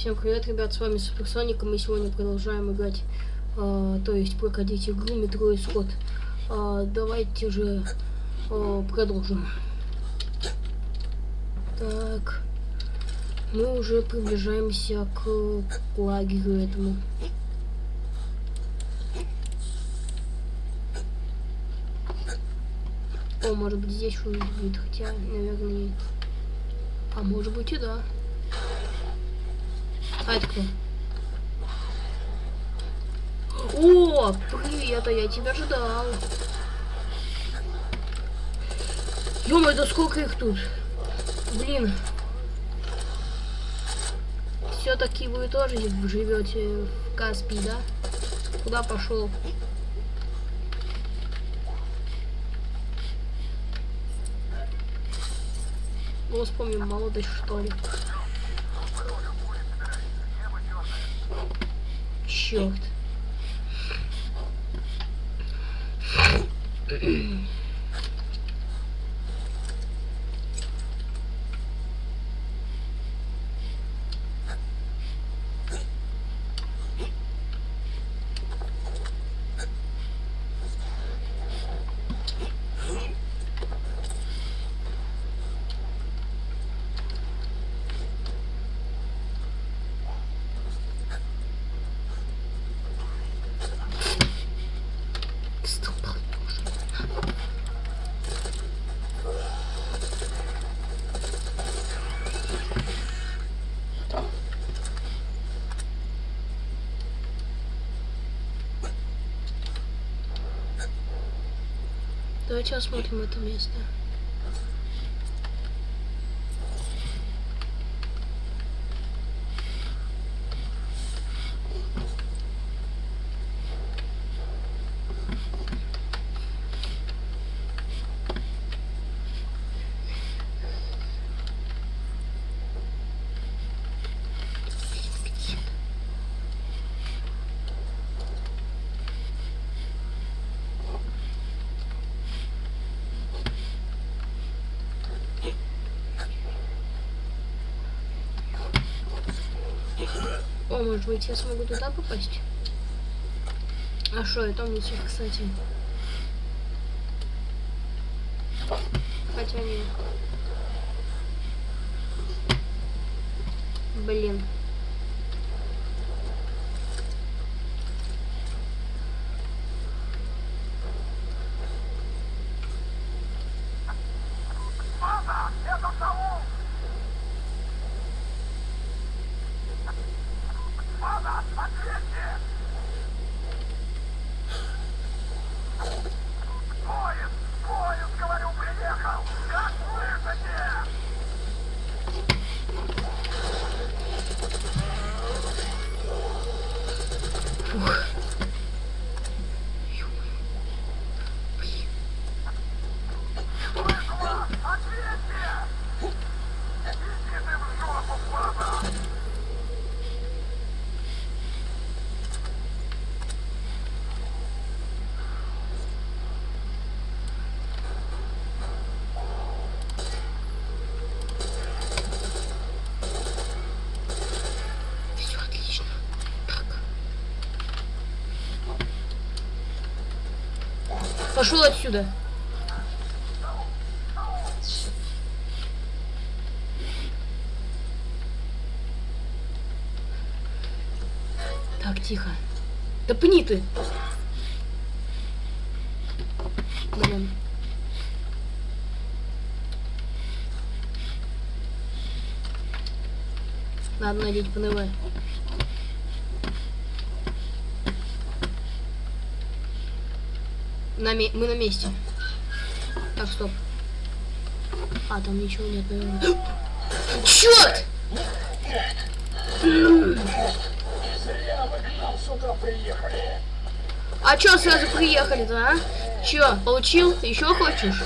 Всем привет, ребят, с вами Суперсоник, и мы сегодня продолжаем играть, э, то есть проходить игру Метро Исход. Э, давайте же э, продолжим. Так, мы уже приближаемся к, к лагерю этому. О, может быть здесь что-нибудь будет, хотя, наверное, нет. А может быть и да. А это кто? О, привет, а я тебя ждал. ё да сколько их тут? Блин. Все-таки вы тоже живете в Каспии, да? Куда пошел? Ну, вспомним молодость, что ли. Черт. Давайте осмотрим это место. Может быть, я смогу туда попасть? А что, это мусор, кстати. Хотя нет. Блин. Пошел отсюда. Так, тихо. Да пни ты. Блин. Надо надеть ПНВ. На мы на месте. Так, стоп. А, там ничего нет, наверное. Черт! А чё сразу приехали-то, а? Чё, получил? Еще хочешь?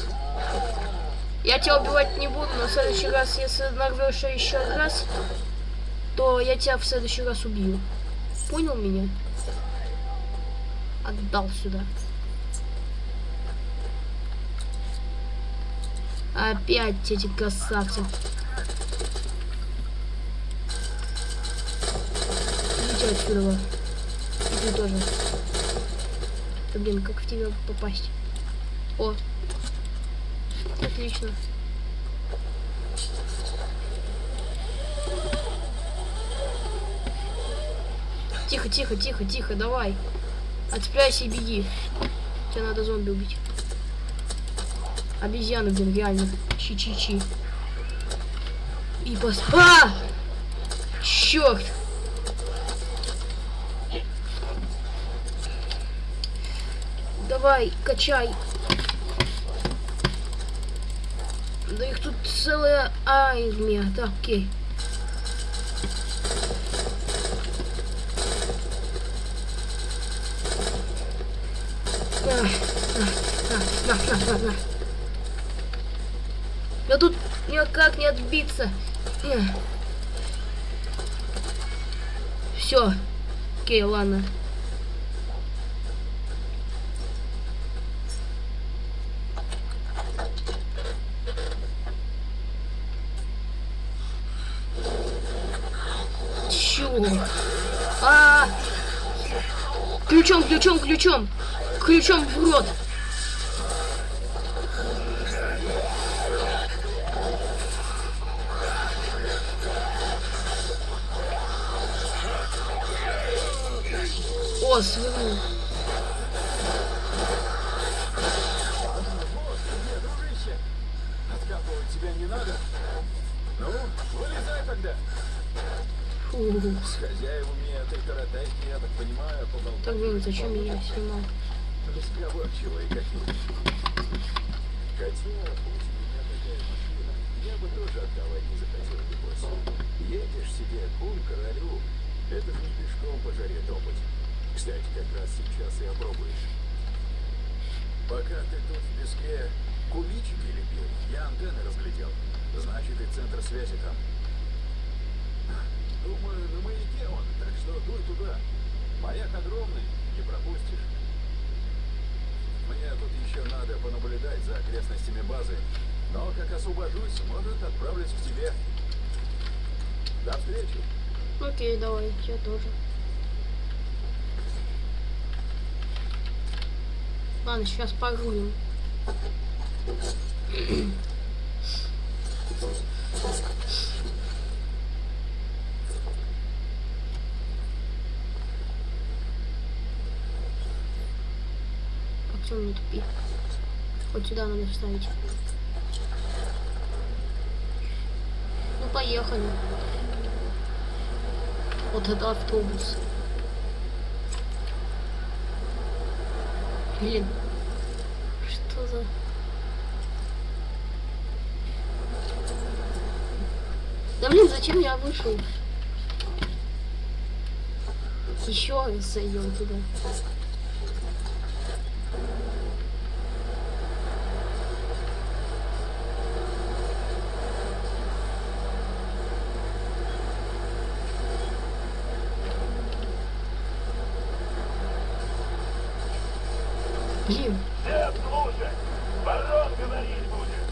Я тебя убивать не буду, но в следующий раз, если нарвешься еще раз, то я тебя в следующий раз убью. Понял меня? Отдал сюда. Опять эти красавцы. Идите отсюда. И ты тоже. Да, блин, как в тебя попасть? О. Отлично. Тихо, тихо, тихо, тихо, давай. Отцепляйся и беги. Тебе надо зомби убить. Обезьяны, блин, реально. Чи-чи-чи. И пос... А! Черт! Давай, качай. Да их тут целая армия. Так, окей. На, на, на, на, на, на. Да тут никак не отбиться. Все. Окей, ладно. А, -а, а Ключом, ключом, ключом. Ключом в рот. О, свернул. Откапывать тебя не надо. Ну, вылезай тогда. Фу. С хозяевами этой таратайки, я так понимаю, поболтать. Так, блин, зачем я снимал? Разговорчивые какие. Хотя, будь у меня такая машина, я бы тоже отдавать не захотел, небось. Едешь себе, куль королю, это же не пешком по жаре топать. Кстати, как раз сейчас и опробуешь. Пока ты тут в песке куличики лепил, я антенны разглядел. Значит, и центр связи там. Думаю, на маяке он, так что дуй туда. Маяк огромный, не пропустишь. Мне тут еще надо понаблюдать за окрестностями базы. Но как освобожусь, может, отправлюсь к тебе. До встречи. Окей, давай, я тоже. Ладно, сейчас погрузим. Артем, не тупи. Вот сюда надо вставить. Ну, поехали. Вот это автобус. Блин. Что за... Да блин, зачем я вышел? Еще раз зайдем туда. Блин, Всем слушать! Барон говорить будет!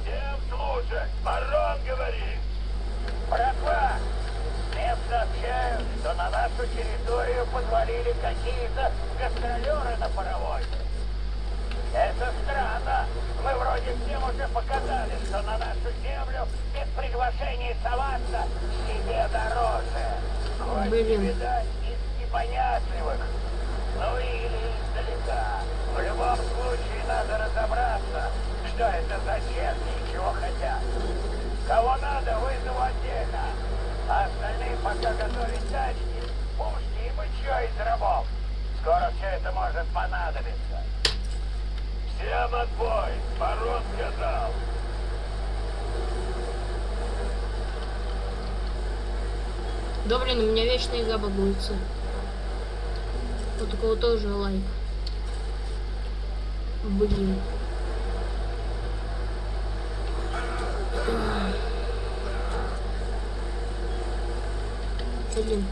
Всем слушать! Барон говорит! Братва! Мне сообщают, что на нашу территорию подвалили какие-то гастролеры на паровозе. Это странно. Мы вроде всем уже показали, что на нашу землю без приглашения соваться себе дороже. Хоть Блин. не видать из непонятливых, ну или издалека. В любом случае надо разобраться, что это за черти и чего хотят. Кого надо, вызову отдельно. А остальные пока готовить тачки, пушки и бычье из рабов. Скоро все это может понадобиться. Всем отбой! Барон сказал. да блин, у меня вечная игра багуется. Вот у кого тоже лайк. Блин. Блин.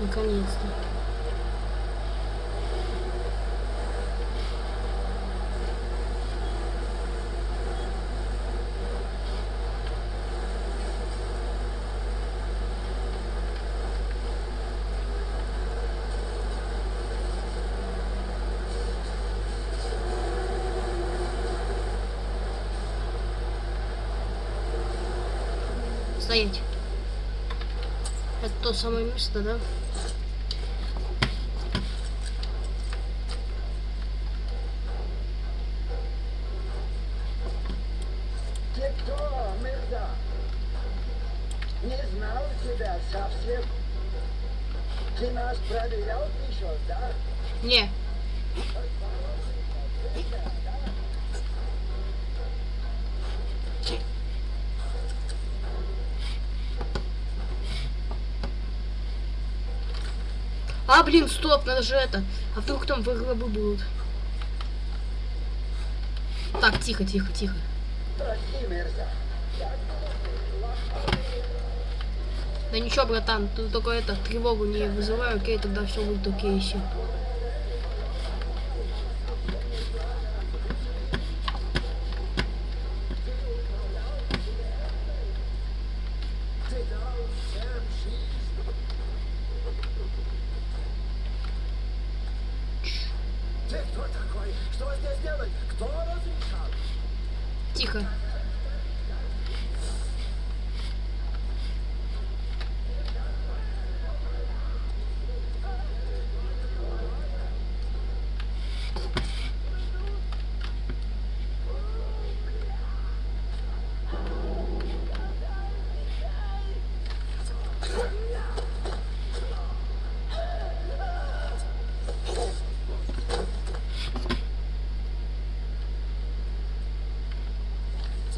Наконец-то. Стоять. Это то самое место, да? Ты кто, Мирда? Не знал тебя совсем. Ты нас проверял еще, да? Не. А, блин, стоп, надо же это. А вдруг там выгробы будут? Так, тихо, тихо, тихо. Да ничего, братан, ты только это, тревогу не вызывай, окей, тогда все будет окей еще. Ты дал всем жизнь. Ты кто такой? Что здесь делать? Кто разрешал? Тихо.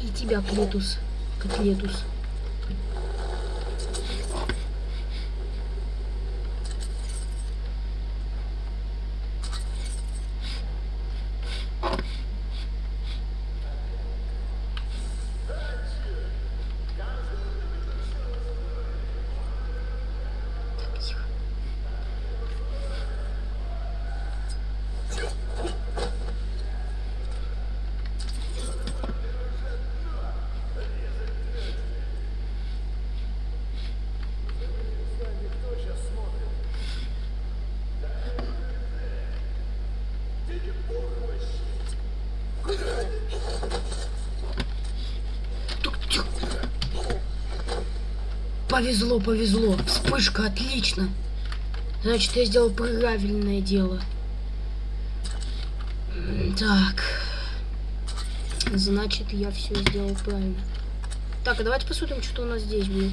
И тебя, Клетус. Котлетус. Так, тихо. Тук, тюк. Повезло, повезло. Вспышка, отлично. Значит, я сделал правильное дело. Так. Значит, я все сделал правильно. Так, а давайте посмотрим, что у нас здесь будет.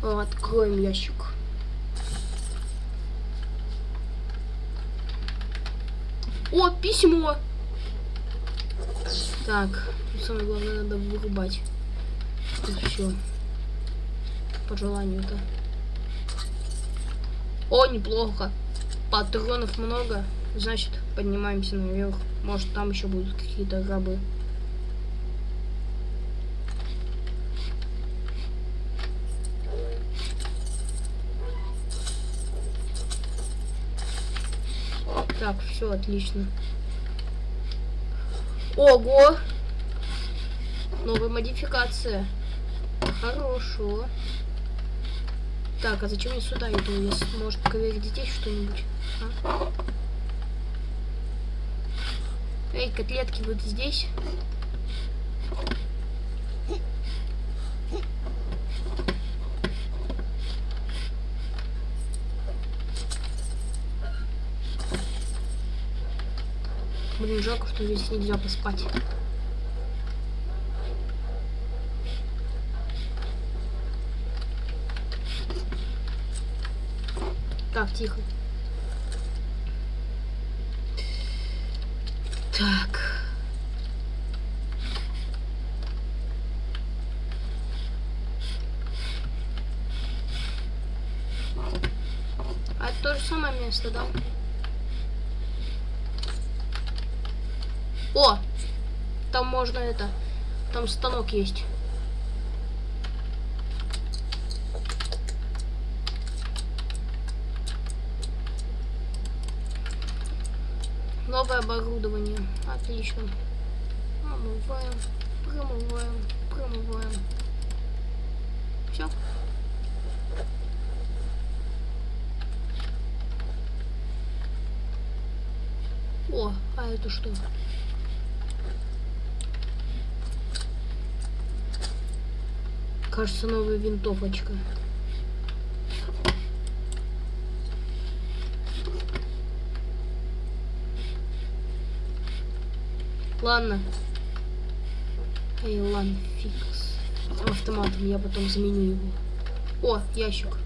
Откроем ящик. О, письмо! Так, самое главное надо вырубать. Все. По желанию-то. О, неплохо. Патронов много. Значит, поднимаемся наверх. Может, там еще будут какие-то гробы. Так, все отлично. Ого! Новая модификация. Хорошо. Так, а зачем я сюда иду? Если может проверить здесь что-нибудь? А? Эй, котлетки, вот здесь? Блин, жалко, что здесь нельзя поспать. Так, тихо. Так. А это то же самое место, да? О! Там можно это. Там станок есть. Новое оборудование. Отлично. Промываем, промываем, промываем. Все. О, а это что? кажется, новая винтовочка. Ладно. Эй, ладно, фикс. Автоматом я потом заменю его. О, ящик.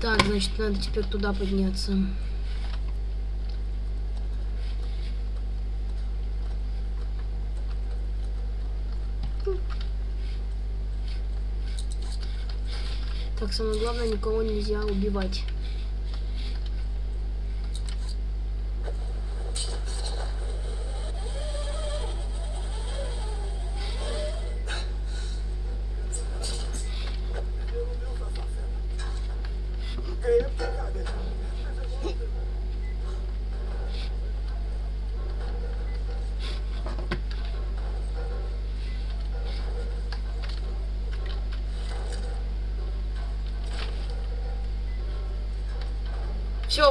Так, значит, надо теперь туда подняться. Так, самое главное, никого нельзя убивать.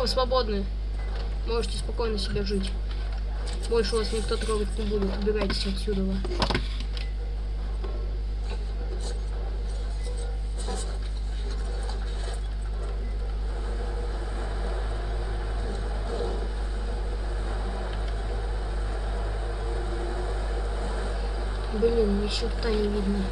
Вы свободны. Можете спокойно себе жить. Больше вас никто трогать не будет. Убирайтесь отсюда. Блин, ни черта не видно.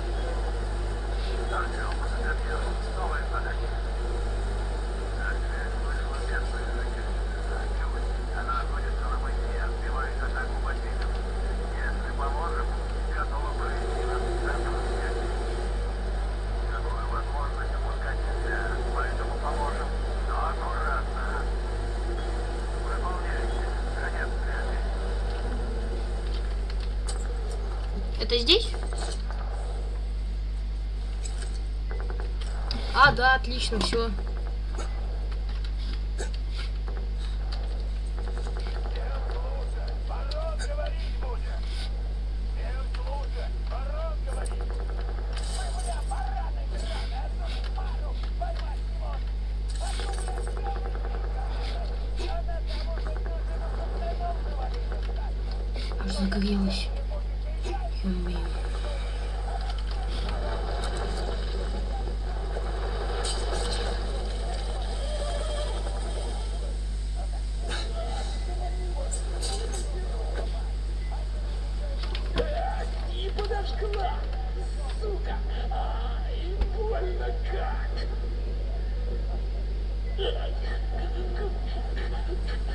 Отлично, все. Thank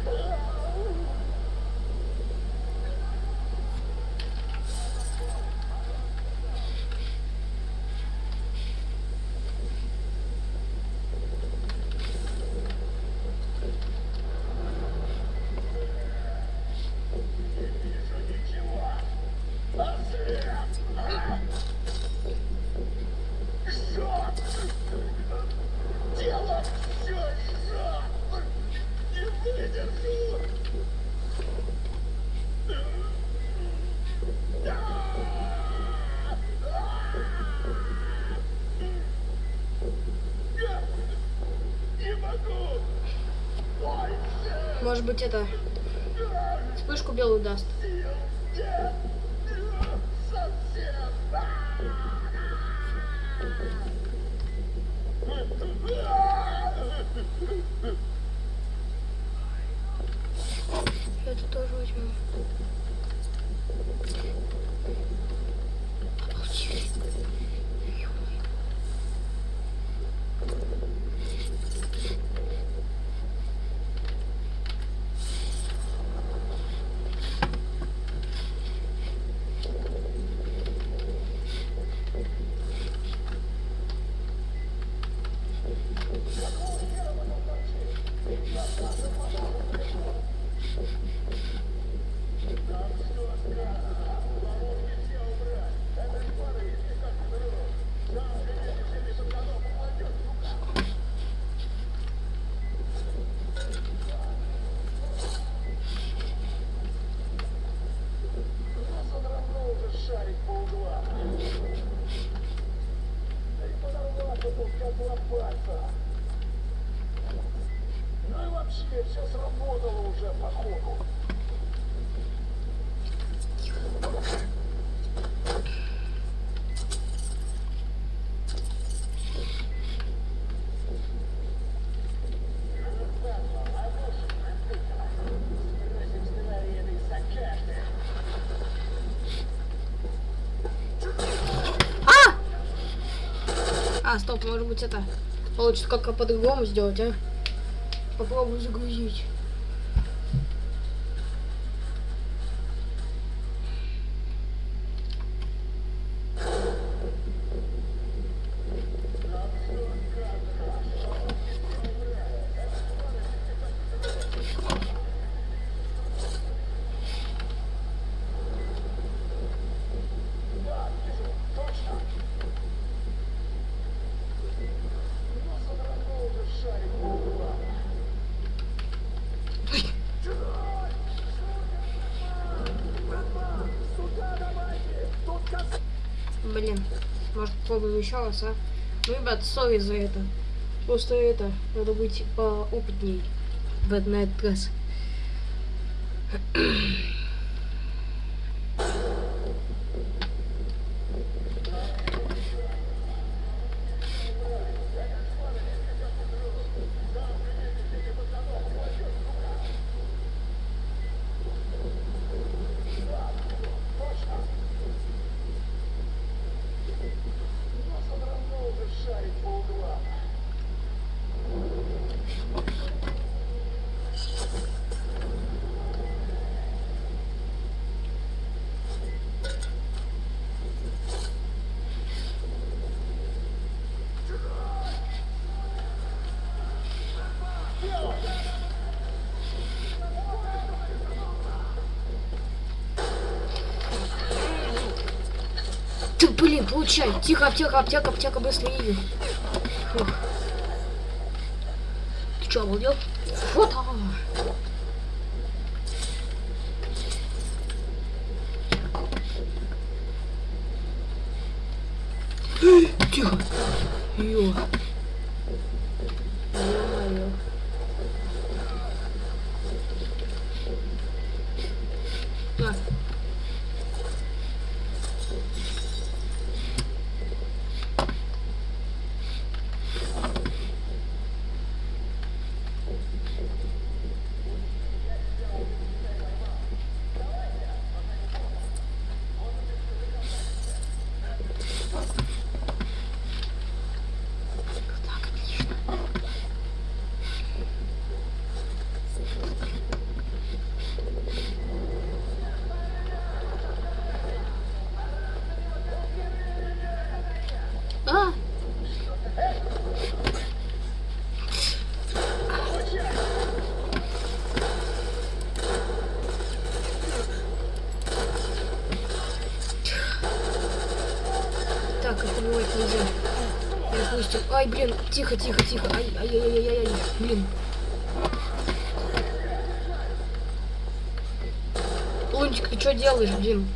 you. Может быть, это... Вспышку белую даст. сил нет. Совсем. Это тоже возьму. Обалдеть. Ё-моё. А, стоп, может быть это получится как-то по-другому сделать, а? Попробую загрузить. Блин, может попробуем еще раз, а? Ну, ребят, сори за это. Просто это, надо быть поопытней в этот, на этот раз. Ты, получай. Тихо, аптека, аптека, аптека, быстро иди. Фух. Ты что, обалдел? Вот она. Тихо. Ё. Ё-моё. На. Так, отлично. А! Так, это бывать нельзя. Допустим. Ай, блин, тихо, тихо, тихо. Ай, ай, ай, ай, ай, ай, блин. Лунчик, ты что делаешь, блин?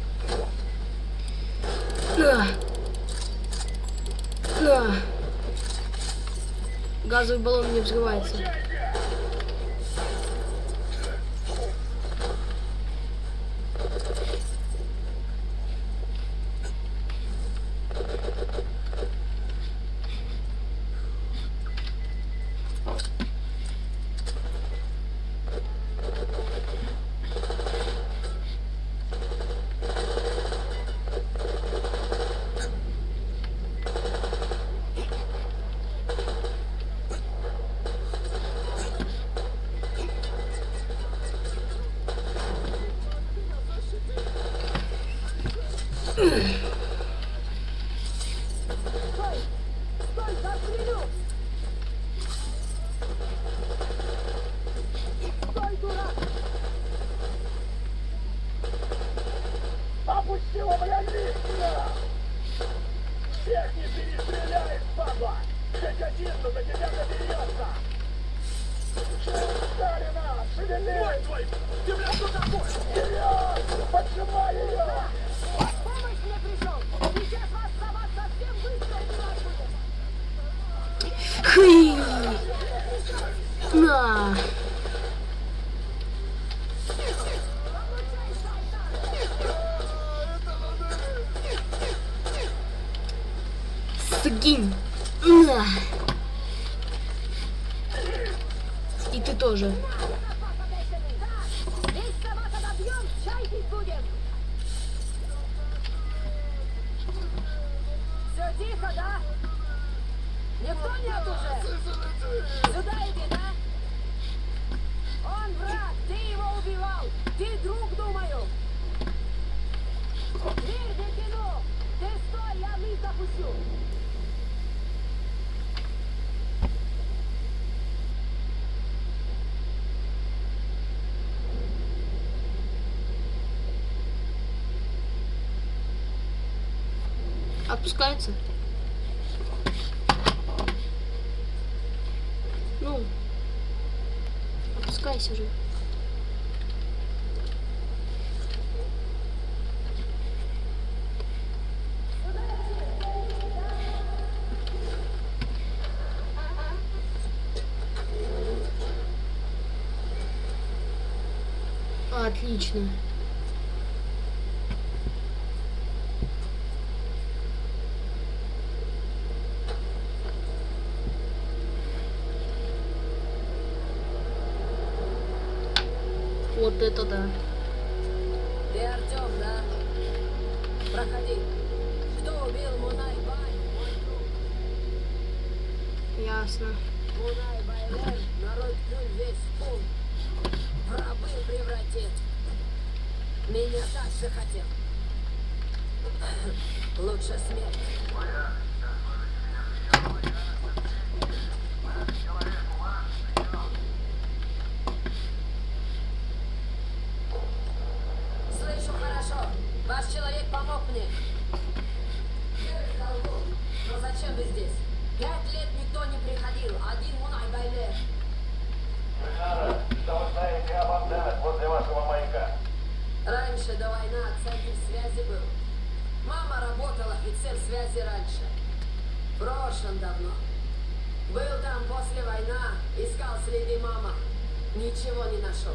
На. На. Газовый баллон не взрывается. опускается Ну, опускайся же. Отлично. остальных. Но зачем вы здесь? Пять лет никто не приходил, один Мунай Байле. Ренара, что вы знаете об антеннах возле вашего маяка? Раньше, до войны, центр связи был. Мама работала офицер связи раньше. Прошлым давно. Был там после войны, искал следы мама. Ничего не нашел.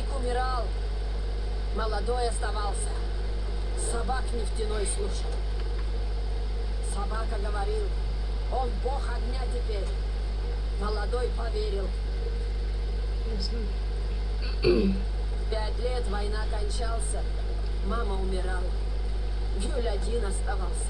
Старик умирал, молодой оставался. Собак нефтяной слушал. Собака говорил, он бог огня теперь. Молодой поверил. Пять лет война кончался, мама умирала. Юль один оставался.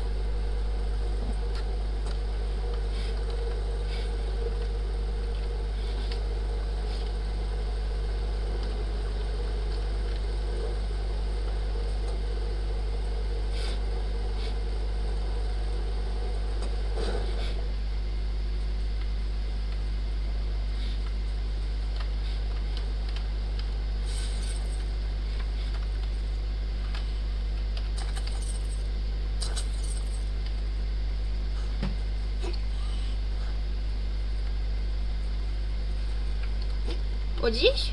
Вот здесь?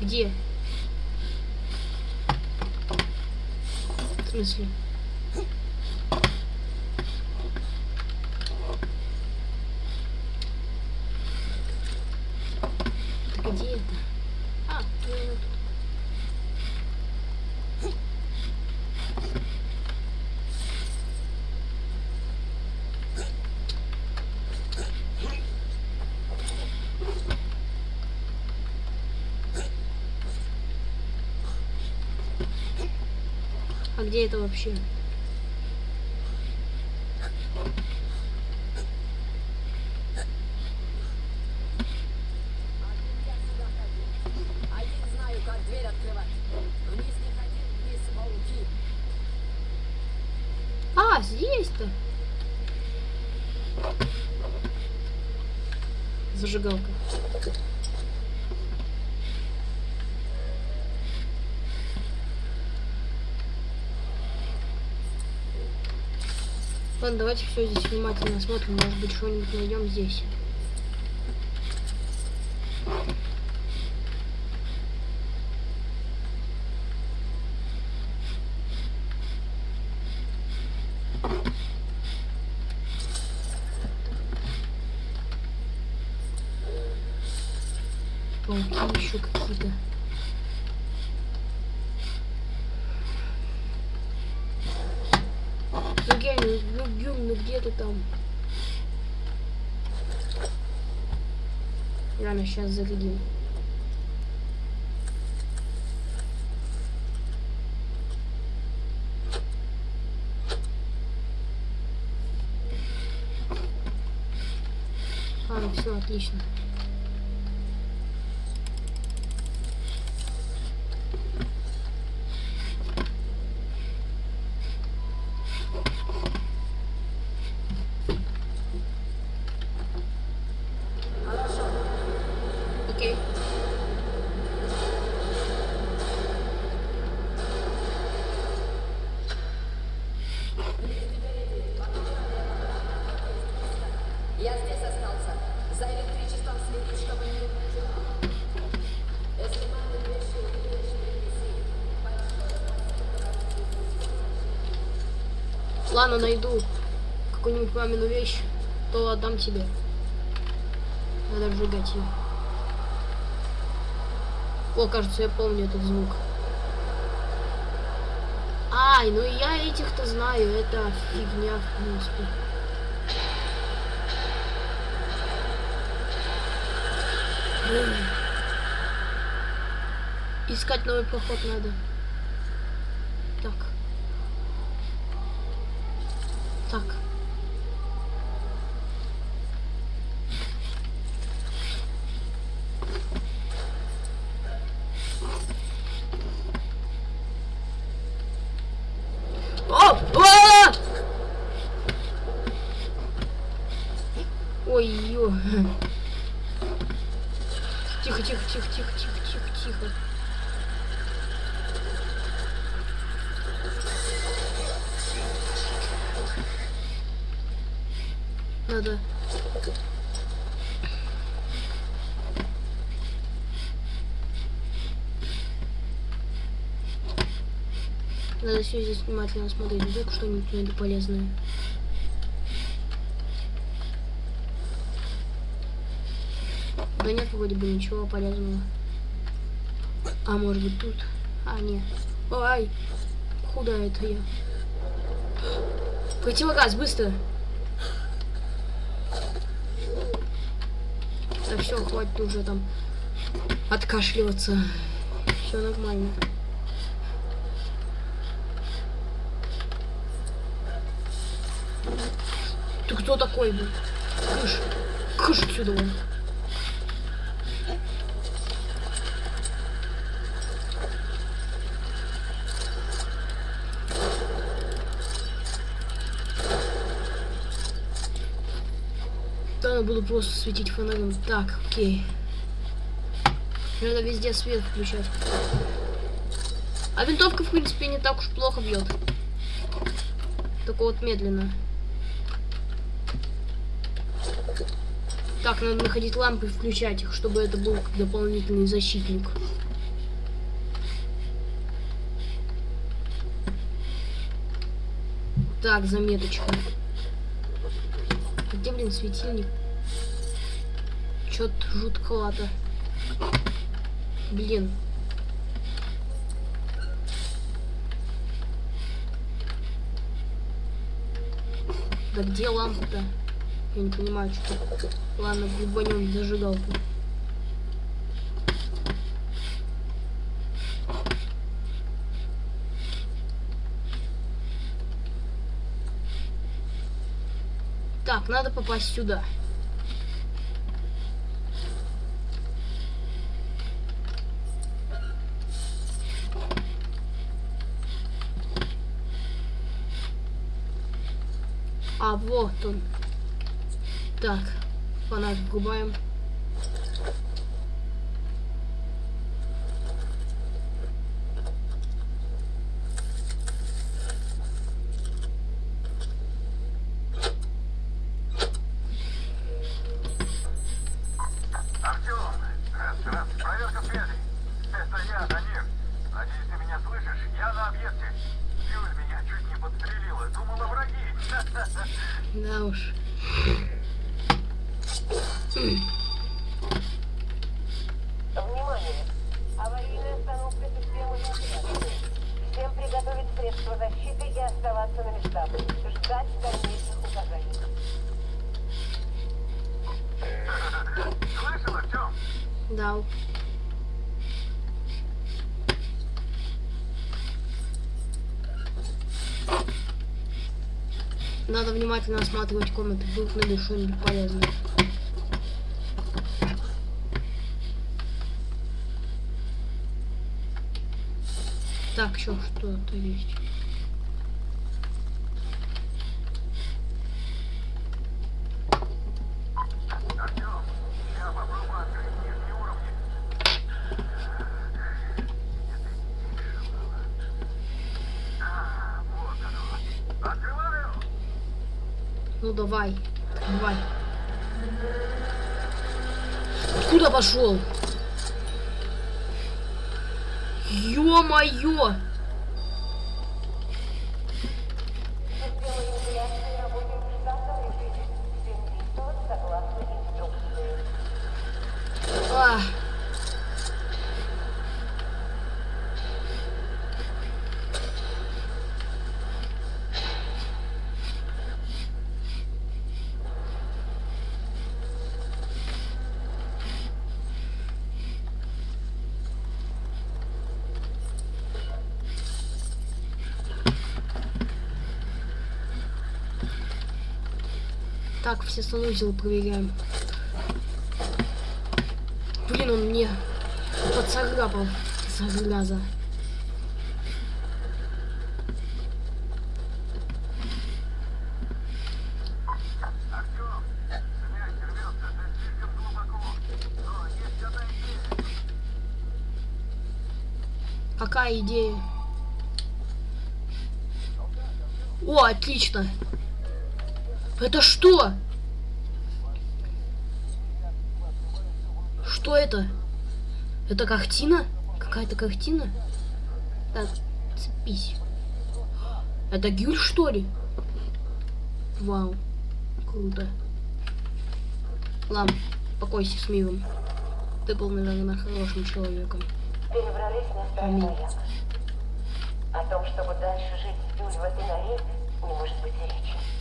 Где? В смысле? Так где это? А, наверное, тут. А где это вообще? А, здесь-то. Зажигалка. Ладно, давайте все здесь внимательно смотрим. Может быть, что-нибудь найдем здесь. Пауки еще какие-то. Ну где они? Ну, Гюм, ну где ты там? Сейчас зарядим. А, все, отлично. Хорошо. Окей. Я здесь остался. За электричеством следи, чтобы не убежал. Если мамы вещи увидишь, принеси. Ладно, найду какую-нибудь мамину вещь, то отдам тебе. Надо сжигать ее. О, кажется, я помню этот звук. Ай, ну я этих-то знаю, это фигня, в принципе. Искать новый проход надо. Так. Так. О! А! Ой, ё. Тихо, тихо, тихо, тихо, тихо, тихо, тихо. Надо. Надо все здесь внимательно смотреть. Вдруг что-нибудь найду полезное. Да нет, вроде бы ничего полезного. А может быть тут? А, нет. Ай! Куда это я? Противогаз, быстро! Так, все, хватит уже там откашливаться. Все нормально. Кто такой был? Кыш, кыш отсюда вон. Да, я буду просто светить фонарем. Так, окей. Надо везде свет включать. А винтовка, в принципе, не так уж плохо бьет. Только вот медленно. Так, надо находить лампы и включать их, чтобы это был дополнительный защитник. Так, заметочка. Где, блин, светильник? Чё-то жутковато. Блин. Да где лампа-то? Я не понимаю, что. Ладно, губанем зажигалку. Так, надо попасть сюда. А, вот он. Так, фонарь врубаем. Артем, раз, раз, проверка связи. Это я, Данир. Надеюсь, ты меня слышишь? Я на объекте. Юль меня чуть не подстрелила. Думала враги. Да уж. Внимание! Аварийная остановка системы навигации. Всем приготовить средства защиты и оставаться на местах. Ждать дальнейших указаний. Слышал, Артем? Да. Надо внимательно осматривать комнаты, вдруг найду что-нибудь полезное. Так, еще что-то есть. Артем, я попробую открыть нижние уровни. А, вот оно. Открываю. Ну давай, давай. Куда Так, все санузел проверяем. Блин, он мне подцарапал, зараза. Какая идея? О, отлично. Это что? Что это? Это картина? Какая-то картина? Так, цепись. Это Гюль, что ли? Вау. Круто. Лам, покойся с миром. Ты был, наверное, хорошим человеком. Перебрались на маяк. О том, чтобы дальше жить с Юль в этой норе, не может быть и речи.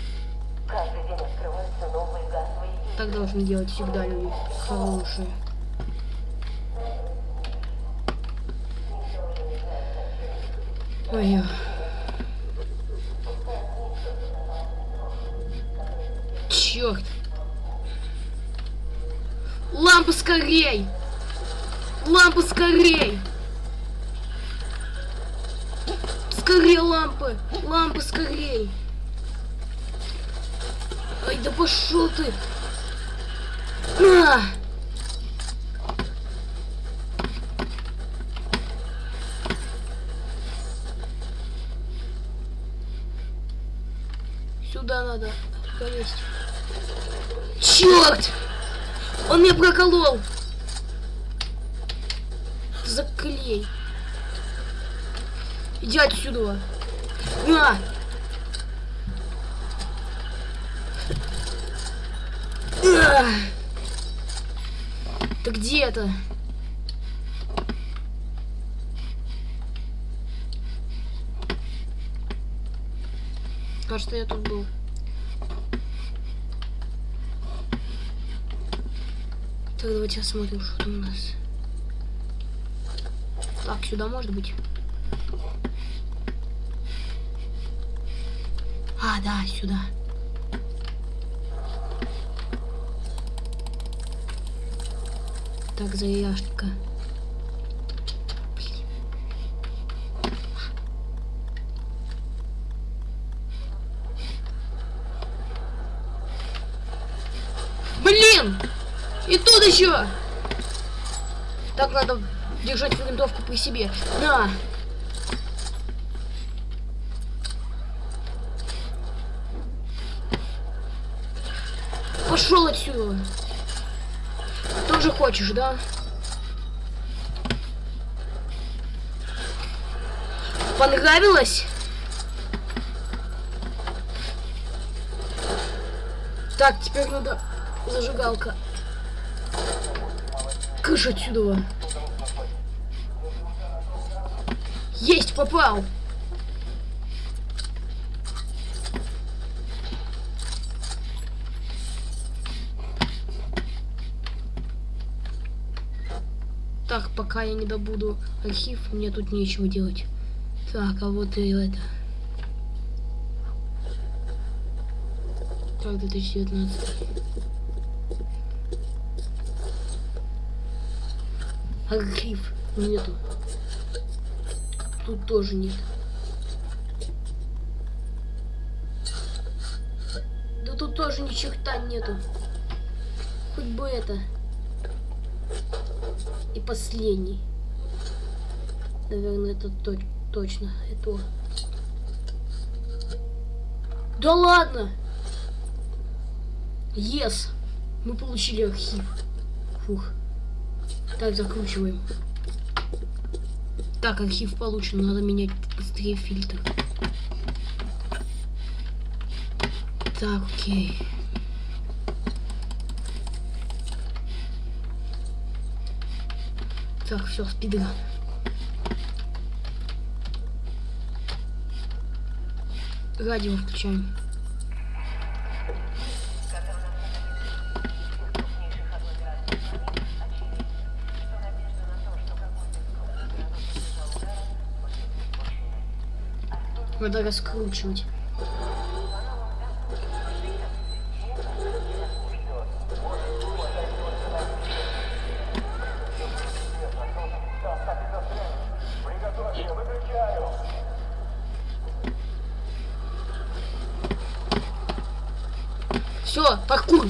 Так должны делать всегда люди хорошие. Ой. Черт. Лампа скорей! Лампа скорей! Скорей лампы! Лампы скорей! Да пошел ты! А! Сюда надо повесить. Черт! Он меня проколол. Заклей. Иди отсюда. На! Ты где это? Кажется, я тут был. Так, давайте осмотрим, что там у нас. Так, сюда может быть. А, да, сюда. Так, заяшка. Блин! И тут еще! Так надо держать винтовку при себе. На! Пошел отсюда. Тоже хочешь, да? Понравилось? Так, теперь надо зажигалка. Кыш отсюда. Есть, попал. Так, пока я не добуду архив, мне тут нечего делать. Так, а вот и это. Так, 2019. Архив нету. Тут тоже нет. Да тут тоже ни черта нету. Хоть бы это. Последний. Наверное, это то точно. Это. Да ладно! Yes! Мы получили архив. Фух. Так, закручиваем. Так, архив получен. Надо менять быстрее фильтр. Так, окей. Так, все, спидран. Радио включаем. Надо раскручивать. Все, паркур.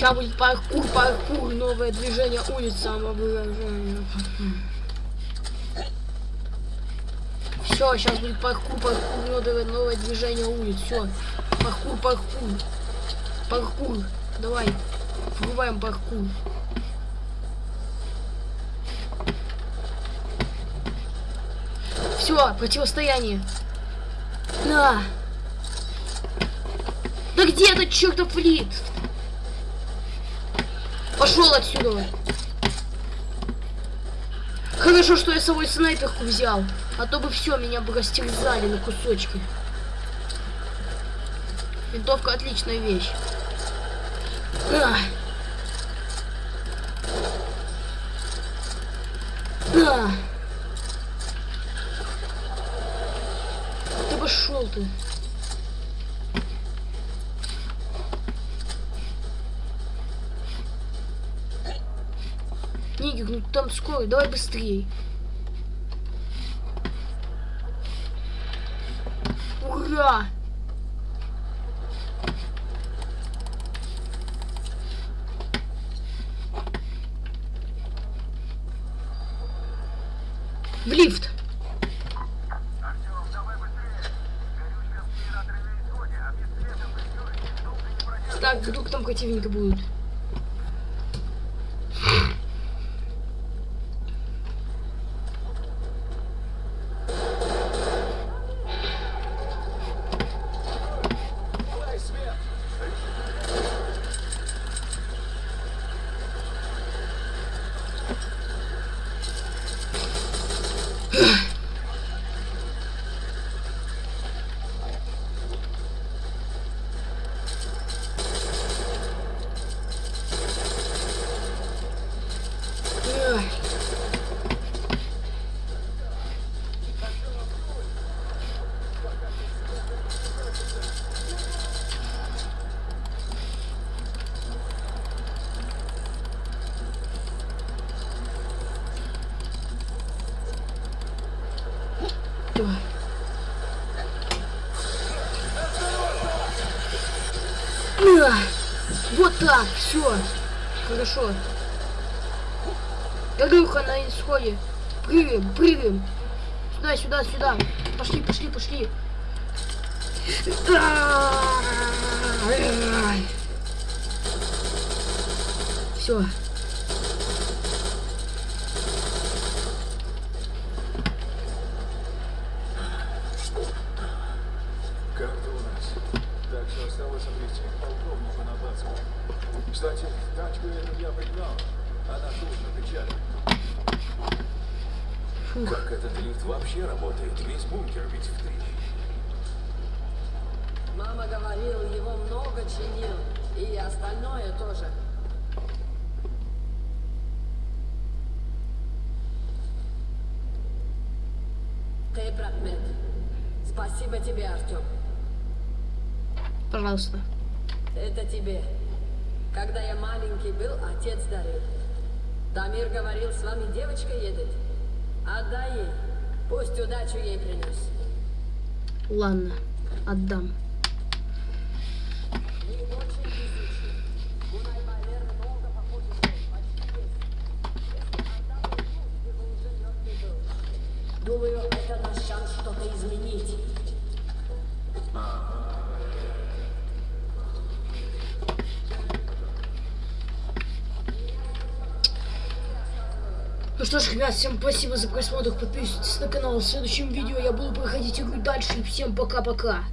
Сейчас будет паркур, паркур, новое движение улиц самовыражения. Все, сейчас будет паркур, паркур, новое, новое движение улиц. Все, паркур, паркур, паркур. Давай, врубаем паркур. Все, противостояние. На. Да где этот чертов лифт? Пошел отсюда. Хорошо, что я с собой снайперку взял. А то бы все, меня бы растерзали на кусочки. Винтовка отличная вещь. А. Ты пошел ты. Скоро, давай быстрее. Ура! В лифт. Так, вдруг там противника будут. Все. Вот так, все. Хорошо. Горюха на исходе. Прыгаем, прыгаем. Сюда, сюда, сюда. Пошли, пошли, пошли. Все. Как-то у нас. Так что осталось обрести к полковнику на базу. Кстати, тачку эту я пригнал. Она тут на печали. Как этот лифт вообще работает? Весь бункер ведь в три. Мама говорила, его много чинил. И остальное тоже. Ты, брат Мэтт. Спасибо тебе, Артем. Пожалуйста. Это тебе. Когда я маленький был, отец дарил. Дамир говорил, с вами девочка едет. Отдай ей. Пусть удачу ей принес. Ладно, отдам. Думаю, это наш шанс что-то изменить. Ну что ж, ребят, всем спасибо за просмотр. Подписывайтесь на канал. В следующем видео я буду проходить игру дальше. И всем пока-пока.